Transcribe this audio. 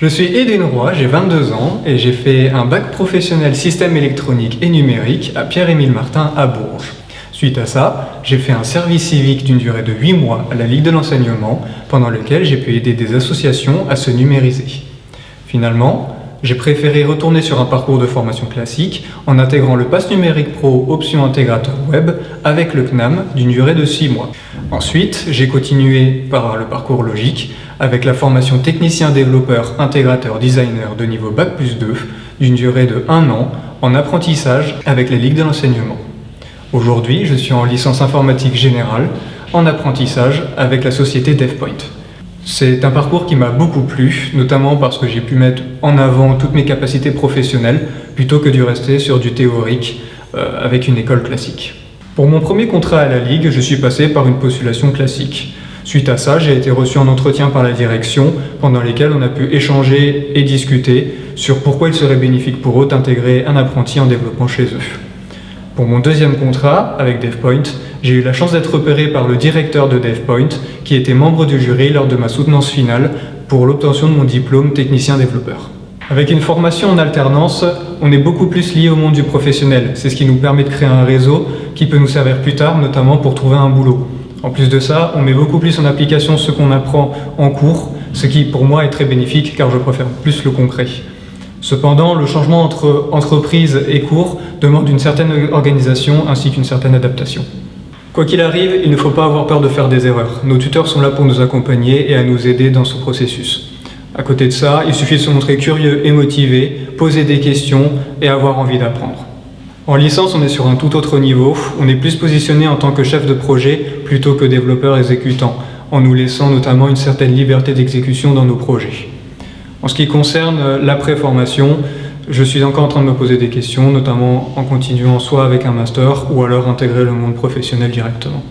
Je suis Edwin Roy, j'ai 22 ans et j'ai fait un bac professionnel système électronique et numérique à Pierre-Émile Martin à Bourges. Suite à ça, j'ai fait un service civique d'une durée de 8 mois à la Ligue de l'enseignement, pendant lequel j'ai pu aider des associations à se numériser. Finalement, j'ai préféré retourner sur un parcours de formation classique en intégrant le Pass Numérique Pro option intégrateur web avec le CNAM d'une durée de 6 mois. Ensuite, j'ai continué par le parcours logique avec la formation technicien développeur intégrateur designer de niveau Bac plus 2 d'une durée de 1 an en apprentissage avec les ligues de l'enseignement. Aujourd'hui, je suis en licence informatique générale en apprentissage avec la société DevPoint. C'est un parcours qui m'a beaucoup plu, notamment parce que j'ai pu mettre en avant toutes mes capacités professionnelles plutôt que de rester sur du théorique euh, avec une école classique. Pour mon premier contrat à la Ligue, je suis passé par une postulation classique. Suite à ça, j'ai été reçu en entretien par la direction, pendant lesquels on a pu échanger et discuter sur pourquoi il serait bénéfique pour eux d'intégrer un apprenti en développement chez eux. Pour mon deuxième contrat avec DevPoint, j'ai eu la chance d'être repéré par le directeur de DevPoint, qui était membre du jury lors de ma soutenance finale pour l'obtention de mon diplôme technicien développeur. Avec une formation en alternance, on est beaucoup plus lié au monde du professionnel. C'est ce qui nous permet de créer un réseau qui peut nous servir plus tard, notamment pour trouver un boulot. En plus de ça, on met beaucoup plus en application ce qu'on apprend en cours, ce qui pour moi est très bénéfique car je préfère plus le concret. Cependant, le changement entre entreprise et cours demande une certaine organisation ainsi qu'une certaine adaptation. Quoi qu'il arrive, il ne faut pas avoir peur de faire des erreurs. Nos tuteurs sont là pour nous accompagner et à nous aider dans ce processus. À côté de ça, il suffit de se montrer curieux et motivé, poser des questions et avoir envie d'apprendre. En licence, on est sur un tout autre niveau. On est plus positionné en tant que chef de projet plutôt que développeur exécutant, en nous laissant notamment une certaine liberté d'exécution dans nos projets. En ce qui concerne euh, l'après-formation, je suis encore en train de me poser des questions, notamment en continuant soit avec un master ou alors intégrer le monde professionnel directement.